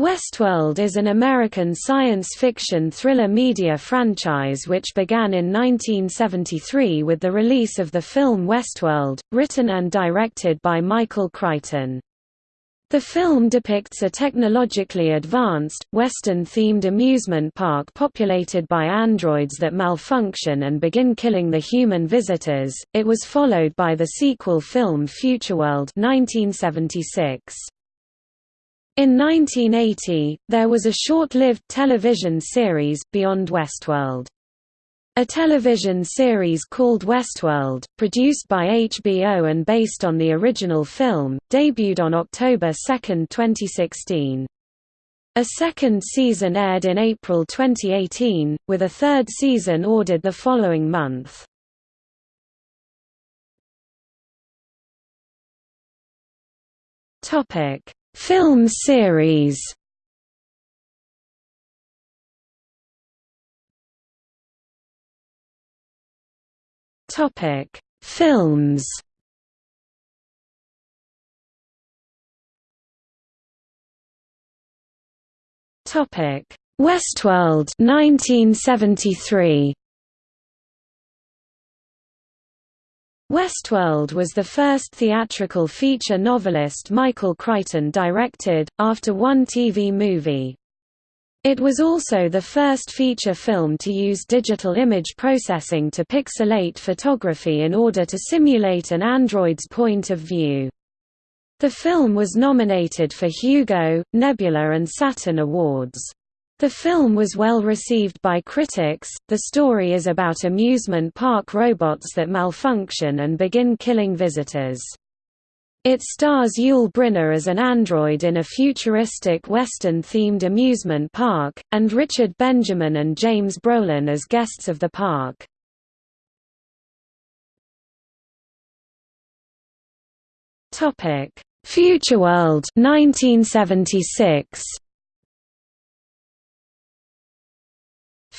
Westworld is an American science fiction thriller media franchise which began in 1973 with the release of the film Westworld, written and directed by Michael Crichton. The film depicts a technologically advanced, Western-themed amusement park populated by androids that malfunction and begin killing the human visitors. It was followed by the sequel film Futureworld 1976. In 1980, there was a short-lived television series, Beyond Westworld. A television series called Westworld, produced by HBO and based on the original film, debuted on October 2, 2016. A second season aired in April 2018, with a third season ordered the following month. Topic Film series Topic: Films. Topic: Westworld 1973. Westworld was the first theatrical feature novelist Michael Crichton directed, after one TV movie. It was also the first feature film to use digital image processing to pixelate photography in order to simulate an android's point of view. The film was nominated for Hugo, Nebula and Saturn Awards. The film was well received by critics. The story is about amusement park robots that malfunction and begin killing visitors. It stars Yul Brynner as an android in a futuristic Western-themed amusement park, and Richard Benjamin and James Brolin as guests of the park. Futureworld 1976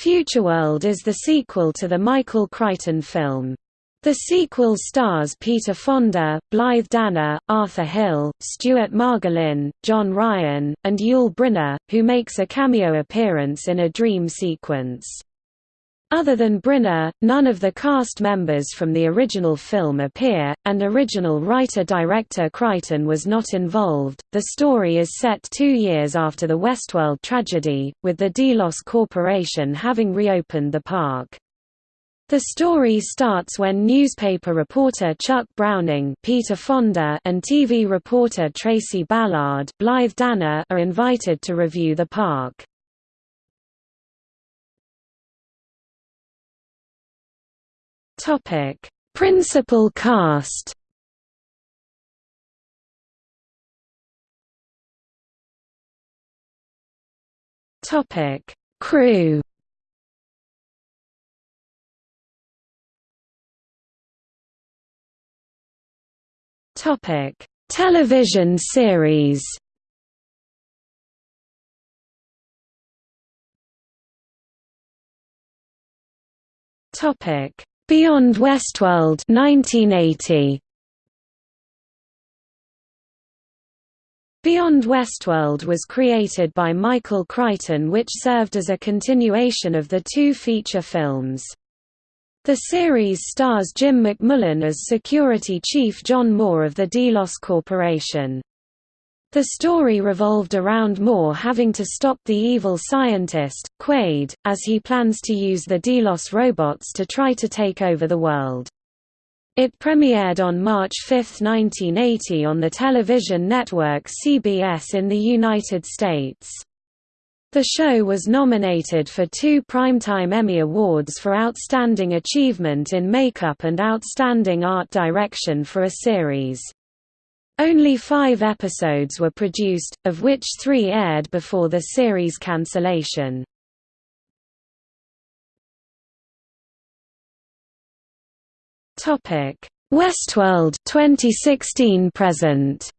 Futureworld is the sequel to the Michael Crichton film. The sequel stars Peter Fonda, Blythe Danner, Arthur Hill, Stuart Margolin, John Ryan, and Yul Brynner, who makes a cameo appearance in a dream sequence. Other than Brynner, none of the cast members from the original film appear, and original writer-director Crichton was not involved. The story is set two years after the Westworld tragedy, with the Delos Corporation having reopened the park. The story starts when newspaper reporter Chuck Browning Peter Fonda and TV reporter Tracy Ballard Blythe Danner are invited to review the park. Topic: Principal cast. Topic: Crew. Topic: Television series. Topic: Beyond Westworld 1980. Beyond Westworld was created by Michael Crichton which served as a continuation of the two feature films. The series stars Jim McMullen as security chief John Moore of the Delos Corporation. The story revolved around Moore having to stop the evil scientist, Quaid, as he plans to use the Delos robots to try to take over the world. It premiered on March 5, 1980 on the television network CBS in the United States. The show was nominated for two Primetime Emmy Awards for Outstanding Achievement in Makeup and Outstanding Art Direction for a Series. Only five episodes were produced, of which three aired before the series cancellation. Westworld 2016 present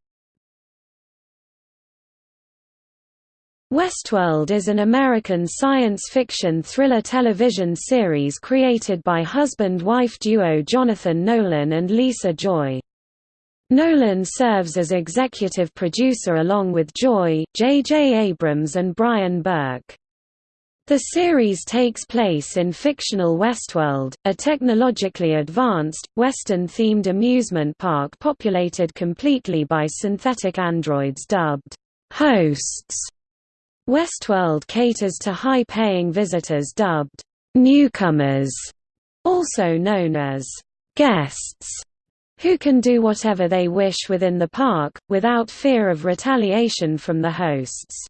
Westworld is an American science fiction thriller television series created by husband-wife duo Jonathan Nolan and Lisa Joy. Nolan serves as executive producer along with Joy, J. J. Abrams and Bryan Burk. The series takes place in fictional Westworld, a technologically advanced, Western-themed amusement park populated completely by synthetic androids dubbed hosts. Westworld caters to high-paying visitors dubbed newcomers, also known as guests, who can do whatever they wish within the park, without fear of retaliation from the hosts.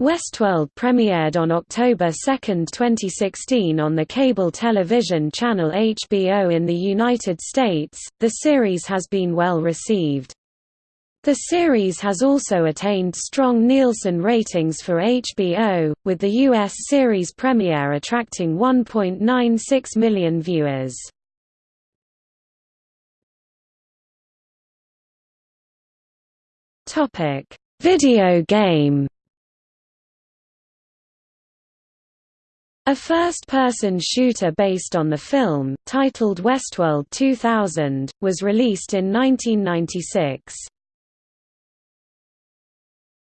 Westworld premiered on October 2, 2016 on the cable television channel HBO in the United States. The series has been well received. The series has also attained strong Nielsen ratings for HBO, with the US series premiere attracting 1.96 million viewers. Video game A first-person shooter based on the film, titled Westworld 2000, was released in 1996.